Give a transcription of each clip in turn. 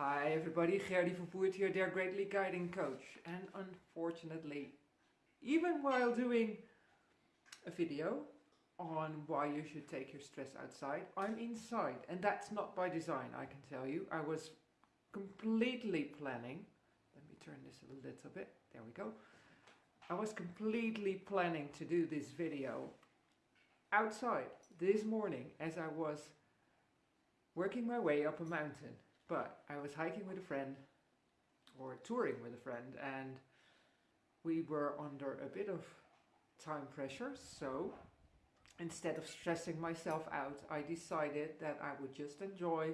Hi everybody, Gerdy van Voert here, Dare Greatly Guiding Coach. And unfortunately, even while doing a video on why you should take your stress outside, I'm inside. And that's not by design, I can tell you. I was completely planning, let me turn this a little bit, there we go. I was completely planning to do this video outside this morning as I was working my way up a mountain but I was hiking with a friend or touring with a friend and we were under a bit of time pressure so instead of stressing myself out I decided that I would just enjoy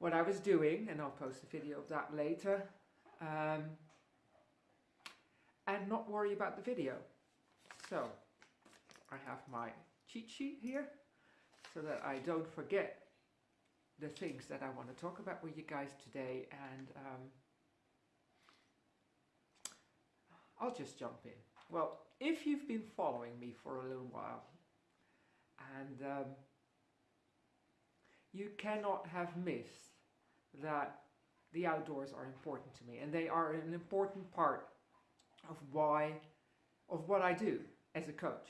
what I was doing and I'll post a video of that later um, and not worry about the video. So I have my cheat sheet here so that I don't forget the things that I want to talk about with you guys today and um, I'll just jump in. Well, if you've been following me for a little while and um, you cannot have missed that the outdoors are important to me and they are an important part of why, of what I do as a coach.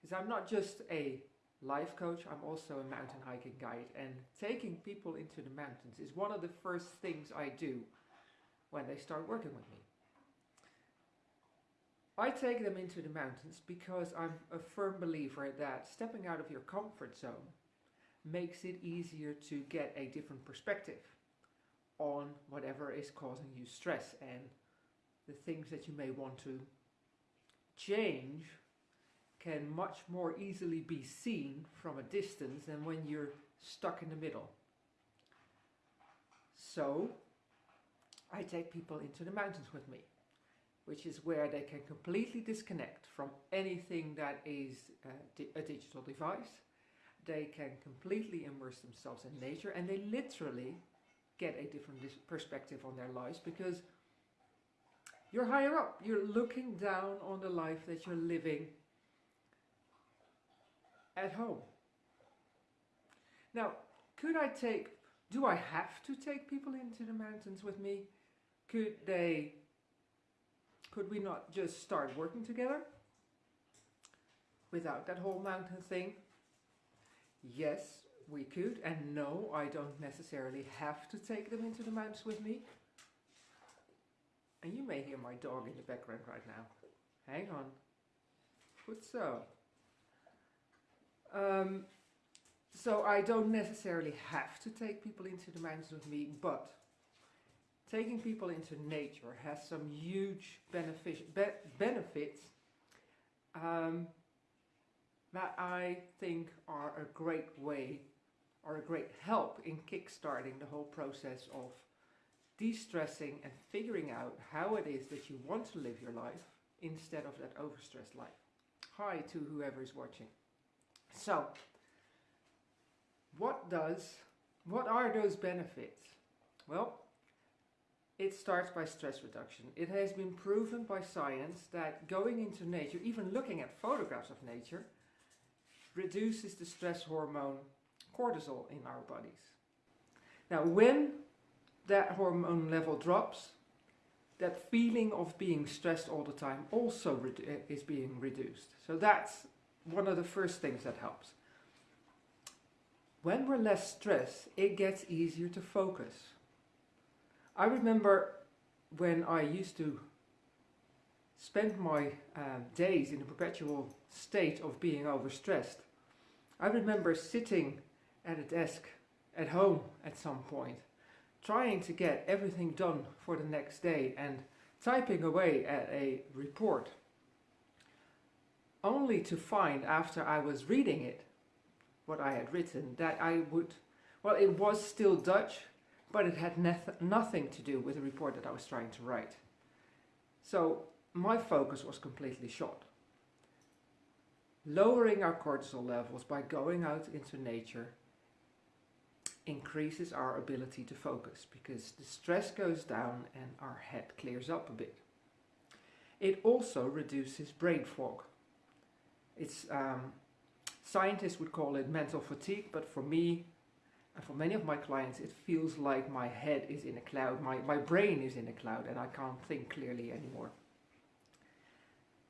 Because I'm not just a life coach, I'm also a mountain hiking guide and taking people into the mountains is one of the first things I do when they start working with me. I take them into the mountains because I'm a firm believer that stepping out of your comfort zone makes it easier to get a different perspective on whatever is causing you stress and the things that you may want to change can much more easily be seen from a distance than when you're stuck in the middle. So I take people into the mountains with me, which is where they can completely disconnect from anything that is a, di a digital device. They can completely immerse themselves in nature and they literally get a different perspective on their lives because you're higher up. You're looking down on the life that you're living at home. Now, could I take, do I have to take people into the mountains with me? Could they, could we not just start working together? Without that whole mountain thing? Yes, we could. And no, I don't necessarily have to take them into the mountains with me. And you may hear my dog in the background right now. Hang on. Good so. Um, so I don't necessarily have to take people into the mountains with me, but taking people into nature has some huge benefit, be benefits um, that I think are a great way or a great help in kickstarting the whole process of de-stressing and figuring out how it is that you want to live your life instead of that overstressed life. Hi to whoever is watching. So, what does, what are those benefits? Well, it starts by stress reduction. It has been proven by science that going into nature, even looking at photographs of nature, reduces the stress hormone cortisol in our bodies. Now when that hormone level drops, that feeling of being stressed all the time also is being reduced. So that's one of the first things that helps. When we're less stressed, it gets easier to focus. I remember when I used to spend my uh, days in a perpetual state of being overstressed. I remember sitting at a desk at home at some point, trying to get everything done for the next day and typing away at a report only to find after I was reading it, what I had written, that I would, well it was still Dutch, but it had nothing to do with the report that I was trying to write. So my focus was completely shot. Lowering our cortisol levels by going out into nature increases our ability to focus because the stress goes down and our head clears up a bit. It also reduces brain fog. It's um, scientists would call it mental fatigue, but for me, And for many of my clients, it feels like my head is in a cloud, my, my brain is in a cloud, and I can't think clearly anymore.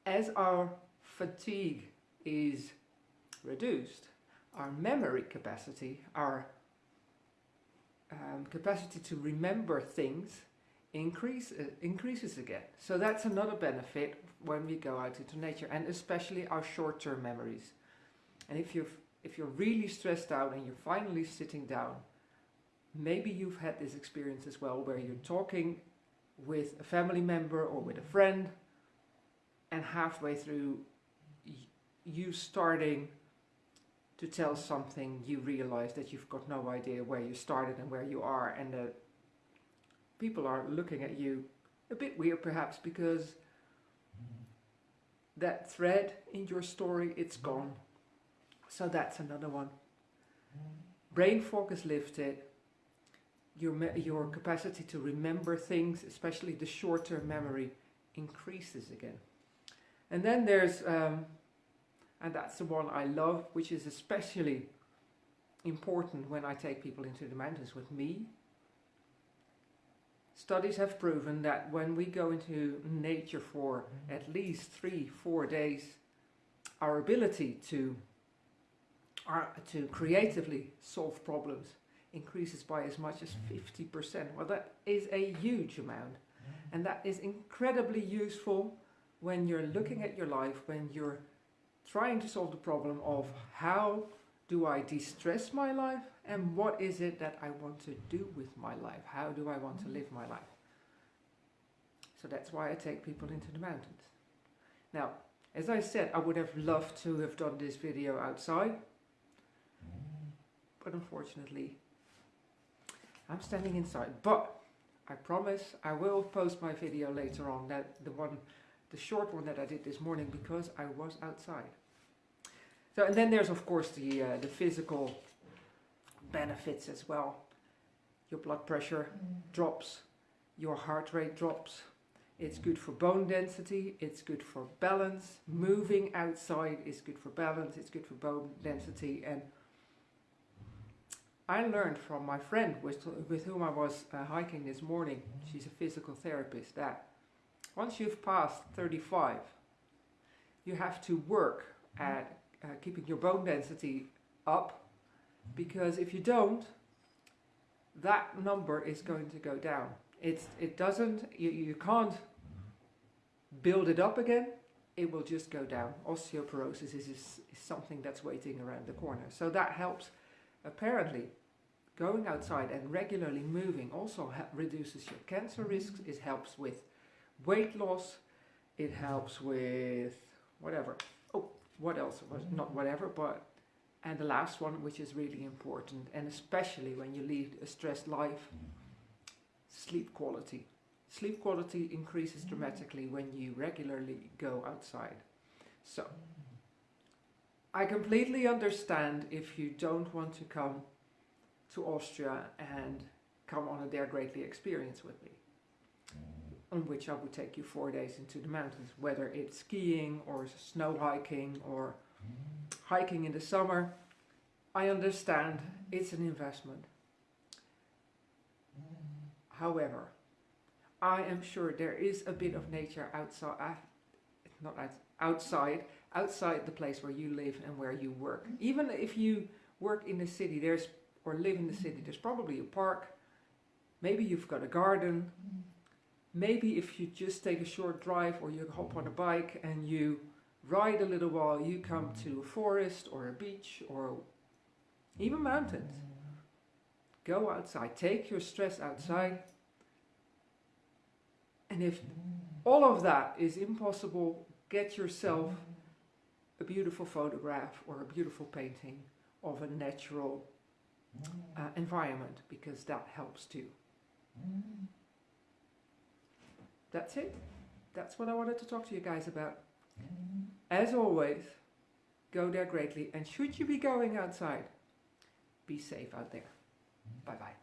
As our fatigue is reduced, our memory capacity, our um, capacity to remember things increase, uh, increases again. So that's another benefit when we go out into nature and especially our short-term memories. And if you're, if you're really stressed out and you're finally sitting down, maybe you've had this experience as well where you're talking with a family member or with a friend and halfway through you starting to tell something you realize that you've got no idea where you started and where you are and that people are looking at you a bit weird perhaps because that thread in your story it's gone. So that's another one. Brain fog is lifted. Your your capacity to remember things especially the short-term memory increases again. And then there's um, and that's the one I love which is especially important when I take people into the mountains with me Studies have proven that when we go into nature for mm-hmm. at least three, four days, our ability to, our, to creatively solve problems increases by as much as mm-hmm. 50%. Well, that is a huge amount. Mm-hmm. And that is incredibly useful when you're looking at your life, when you're trying to solve the problem of how do I de-stress my life and what is it that I want to do with my life? How do I want to live my life? So that's why I take people into the mountains. Now, as I said, I would have loved to have done this video outside, but unfortunately, I'm standing inside. But I promise I will post my video later on, that the one, the short one that I did this morning, because I was outside. So, and then there's of course the, uh, the physical benefits as well. Your blood pressure mm. drops, your heart rate drops. It's good for bone density, it's good for balance. Moving outside is good for balance, it's good for bone density. And I learned from my friend with, with whom I was uh, hiking this morning, she's a physical therapist, that once you've passed 35, you have to work at uh, keeping your bone density up because if you don't that number is going to go down. It's it doesn't you, you can't build it up again it will just go down. Osteoporosis is, is, is something that's waiting around the corner. So that helps apparently going outside and regularly moving also reduces your cancer risks it helps with weight loss it helps with whatever what else was not whatever but and the last one which is really important and especially when you lead a stressed life sleep quality. Sleep quality increases dramatically when you regularly go outside. So I completely understand if you don't want to come to Austria and come on a Dare Greatly experience with me on which I would take you four days into the mountains, whether it's skiing or snow hiking or hiking in the summer. I understand it's an investment. However, I am sure there is a bit of nature outside, uh, not outside, outside the place where you live and where you work. Even if you work in the city, there's or live in the city, there's probably a park. Maybe you've got a garden maybe if you just take a short drive or you hop on a bike and you ride a little while, you come to a forest or a beach or even mountains. Go outside, take your stress outside. And if all of that is impossible, get yourself a beautiful photograph or a beautiful painting of a natural uh, environment because that helps too that's it. That's what I wanted to talk to you guys about. Mm-hmm. As always, go Dare Greatly. And should you be going outside, be safe out there. Mm-hmm. Bye-bye.